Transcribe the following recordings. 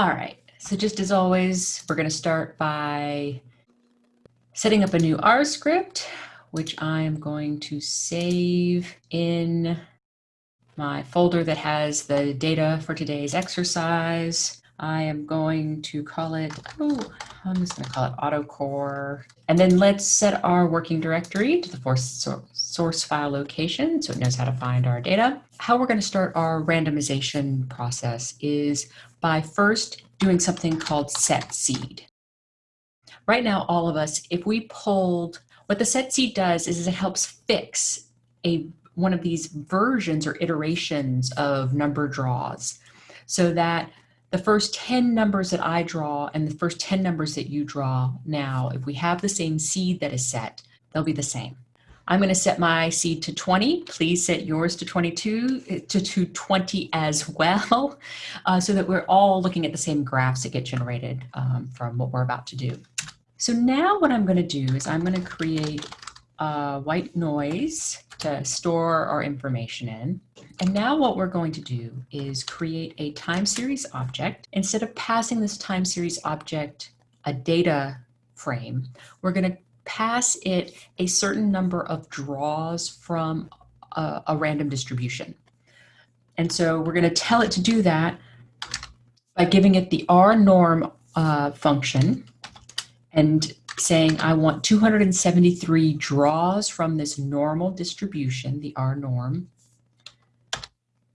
All right, so just as always, we're gonna start by setting up a new R script, which I'm going to save in my folder that has the data for today's exercise. I am going to call it, oh, I'm just going to call it AutoCore. And then let's set our working directory to the source file location so it knows how to find our data. How we're going to start our randomization process is by first doing something called set seed. Right now, all of us, if we pulled, what the set seed does is it helps fix a one of these versions or iterations of number draws so that the first 10 numbers that I draw and the first 10 numbers that you draw now, if we have the same seed that is set, they'll be the same. I'm going to set my seed to 20. Please set yours to 22 to, to 20 as well, uh, so that we're all looking at the same graphs that get generated um, from what we're about to do. So now what I'm going to do is I'm going to create a white noise to store our information in. And now what we're going to do is create a time series object. Instead of passing this time series object a data frame, we're going to pass it a certain number of draws from a, a random distribution. And so we're going to tell it to do that by giving it the R norm uh, function and saying I want 273 draws from this normal distribution, the R norm,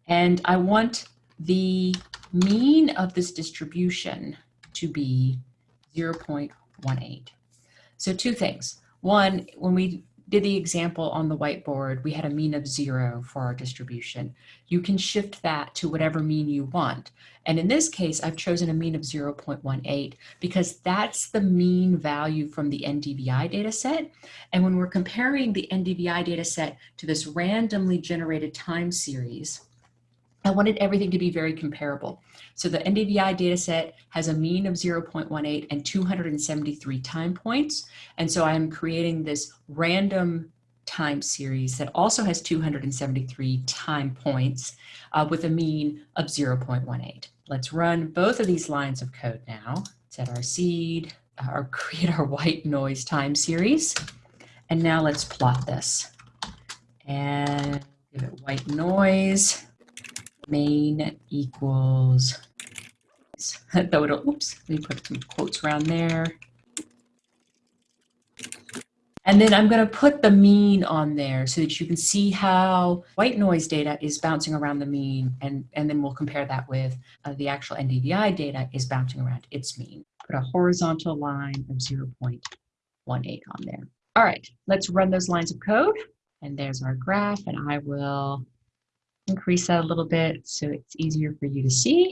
and I want the mean of this distribution to be 0.18. So two things. One, when we did the example on the whiteboard, we had a mean of zero for our distribution. You can shift that to whatever mean you want. And in this case, I've chosen a mean of 0.18 because that's the mean value from the NDVI data set. And when we're comparing the NDVI data set to this randomly generated time series, I wanted everything to be very comparable. So the NDVI dataset has a mean of 0.18 and 273 time points. And so I'm creating this random time series that also has 273 time points uh, with a mean of 0.18. Let's run both of these lines of code now. Set our seed, or create our white noise time series. And now let's plot this. And give it white noise main equals, though it'll, oops, let me put some quotes around there. And then I'm going to put the mean on there so that you can see how white noise data is bouncing around the mean. And, and then we'll compare that with uh, the actual NDVI data is bouncing around its mean. Put a horizontal line of 0.18 on there. All right, let's run those lines of code. And there's our graph. And I will increase that a little bit so it's easier for you to see.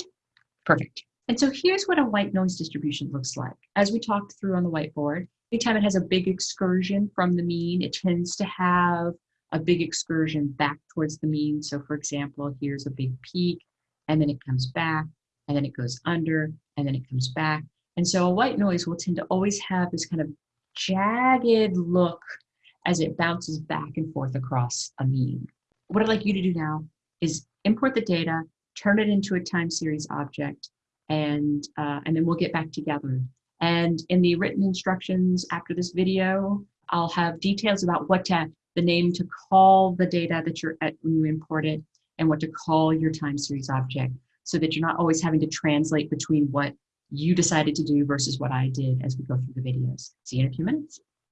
Perfect. And so here's what a white noise distribution looks like. As we talked through on the whiteboard, anytime it has a big excursion from the mean, it tends to have a big excursion back towards the mean. So for example, here's a big peak, and then it comes back, and then it goes under, and then it comes back. And so a white noise will tend to always have this kind of jagged look as it bounces back and forth across a mean. What I'd like you to do now is import the data, turn it into a time series object, and, uh, and then we'll get back together. And in the written instructions after this video, I'll have details about what to, the name to call the data that you're at when you import it and what to call your time series object so that you're not always having to translate between what you decided to do versus what I did as we go through the videos. See you in a few minutes.